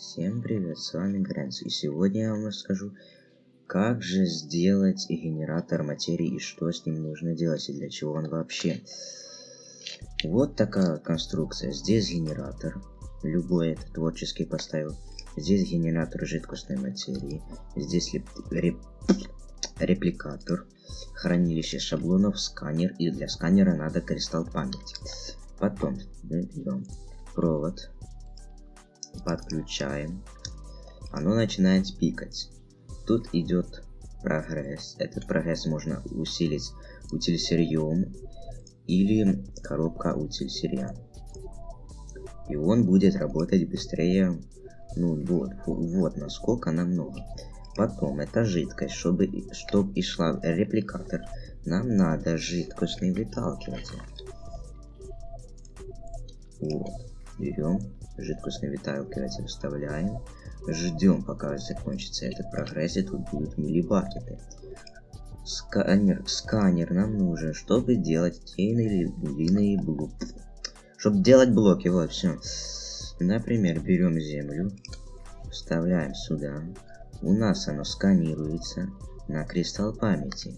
Всем привет, с вами Грэнс, и сегодня я вам расскажу, как же сделать генератор материи и что с ним нужно делать и для чего он вообще. Вот такая конструкция. Здесь генератор, любой это творческий поставил. Здесь генератор жидкостной материи, здесь реп... репликатор, хранилище шаблонов, сканер, и для сканера надо кристалл памяти. Потом берем провод, подключаем, оно начинает пикать. Тут идет прогресс. Этот прогресс можно усилить утиль сырьем или коробка утиль сырья. И он будет работать быстрее. Ну вот, вот насколько намного. Потом это жидкость, чтобы, чтобы и шла репликатор. Нам надо жидкостный выталкиватель. Вот, берем жидкостный выталкиватель вставляем, ждем пока закончится этот прогресс, и тут будут милибакеты. Сканер, сканер нам нужен, чтобы делать те или иные блоки. Чтобы делать блоки, вот, все. Например, берем землю, вставляем сюда. У нас оно сканируется на кристалл памяти.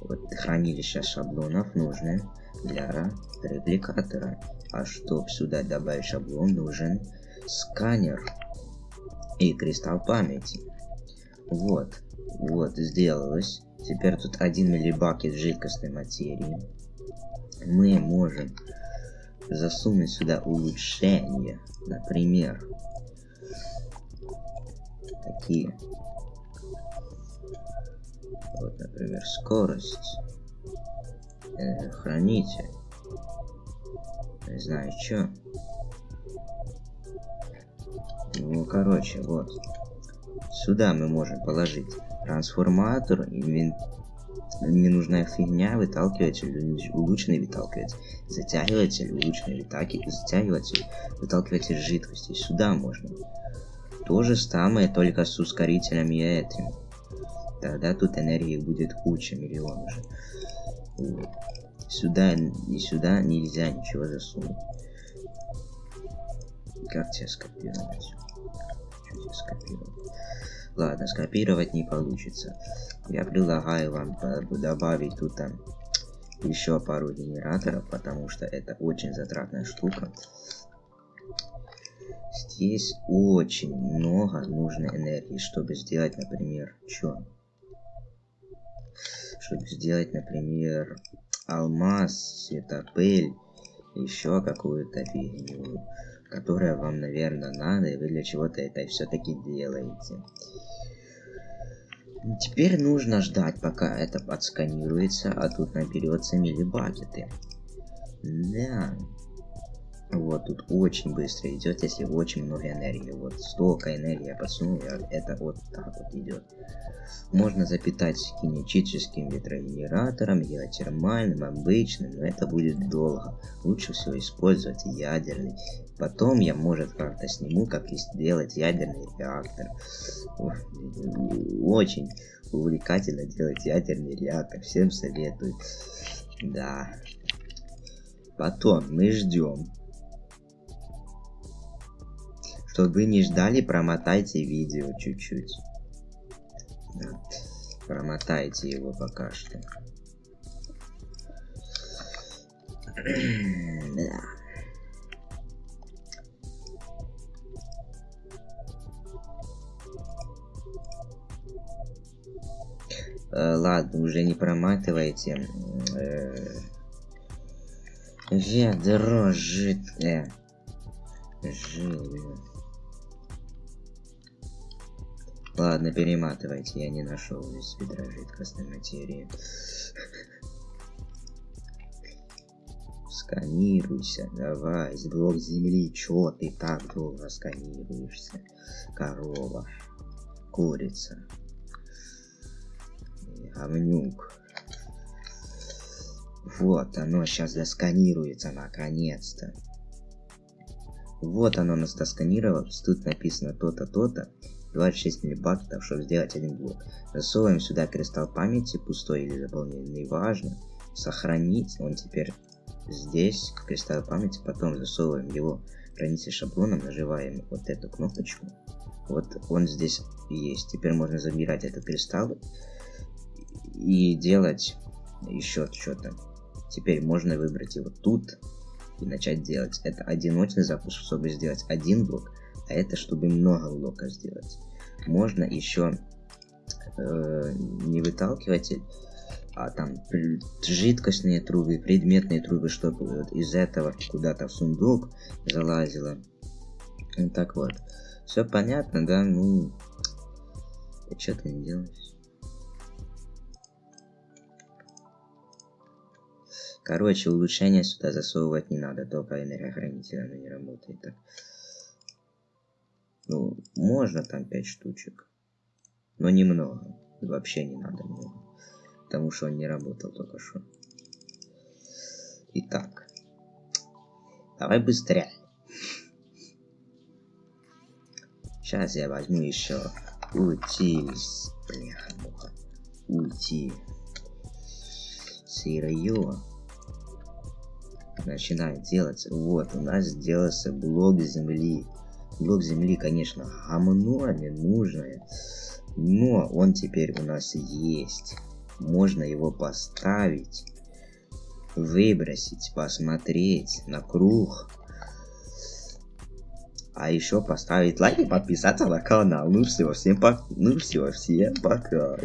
Вот хранилище шаблонов нужны для репликатора. А чтобы сюда добавить шаблон, нужен сканер и кристалл памяти. Вот, вот, сделалось. Теперь тут 1 миллибакет жидкостной материи. Мы можем засунуть сюда улучшения. Например, такие. Вот, например, скорость. Э, хранитель. Не знаю, что. Ну, короче, вот. Сюда мы можем положить трансформатор, инвент... ненужная фигня, выталкиватель, улучшенный выталкиватель, затягиватель, улучшенный выталкиватель, затягиватель, выталкиватель жидкости. Сюда можно. То же самое, только с ускорителем и этим. Тогда тут энергии будет куча, миллион уже. Сюда и сюда нельзя ничего засунуть. Как тебе скопировать? Что тебе скопировать? Ладно, скопировать не получится. Я предлагаю вам добавить тут там еще пару генераторов, потому что это очень затратная штука. Здесь очень много нужной энергии, чтобы сделать, например, что? Чтобы сделать, например, алмаз, светопыль, еще какую-то фигню, которая вам, наверное, надо, и вы для чего-то это все-таки делаете. Теперь нужно ждать, пока это подсканируется, а тут наберется милибакеты. Да. Вот тут очень быстро идет, если очень много энергии. Вот столько энергии я подсунул, это вот так вот идет. Можно запитать кинетическим ветрогенератором, геотермальным, обычным, но это будет долго. Лучше всего использовать ядерный. Потом я, может, как-то сниму, как сделать ядерный реактор. Очень увлекательно делать ядерный реактор. Всем советую. Да. Потом мы ждем чтобы не ждали, промотайте видео чуть-чуть. Да. Промотайте его пока что. да. Э, ладно, уже не проматывайте. Э, ведро жидкое. Жил. Ладно, перематывайте, я не нашел здесь ведра жидкостной материи. Сканируйся, давай, с блок земли, чё ты так долго сканируешься? Корова, курица, говнюк. Вот, оно сейчас засканируется наконец-то. Вот оно нас досканировалось, тут написано то-то, то-то. 26 миллибакетов, чтобы сделать один блок. Засовываем сюда кристалл памяти, пустой или заполненный, важно. Сохранить, он теперь здесь, кристалл памяти, потом засовываем его хранитель шаблоном, нажимаем вот эту кнопочку. Вот он здесь есть. Теперь можно забирать этот кристалл и делать еще что-то. Теперь можно выбрать его тут и начать делать. Это одиночный запуск, чтобы сделать один блок, а это чтобы много блоков сделать. Можно еще э, не выталкивать, а там жидкостные трубы, предметные трубы, чтобы вот из этого куда-то в сундук залазило. И так вот. Все понятно, да? Ну, а что ты не делаешь? Короче, улучшения сюда засовывать не надо, только энергохранитель оно не работает так. Ну, можно там 5 штучек, но немного. Вообще не надо много, потому что он не работал только что. Итак, давай быстрее. Сейчас я возьму еще уйти, бляха муха, уйти сырье начинает делать. Вот, у нас сделался блок земли. Блок земли, конечно, не нужное. Но он теперь у нас есть. Можно его поставить, выбросить, посмотреть на круг. А еще поставить лайк и подписаться на канал. Ну все, всем пока. Ну все, всем пока.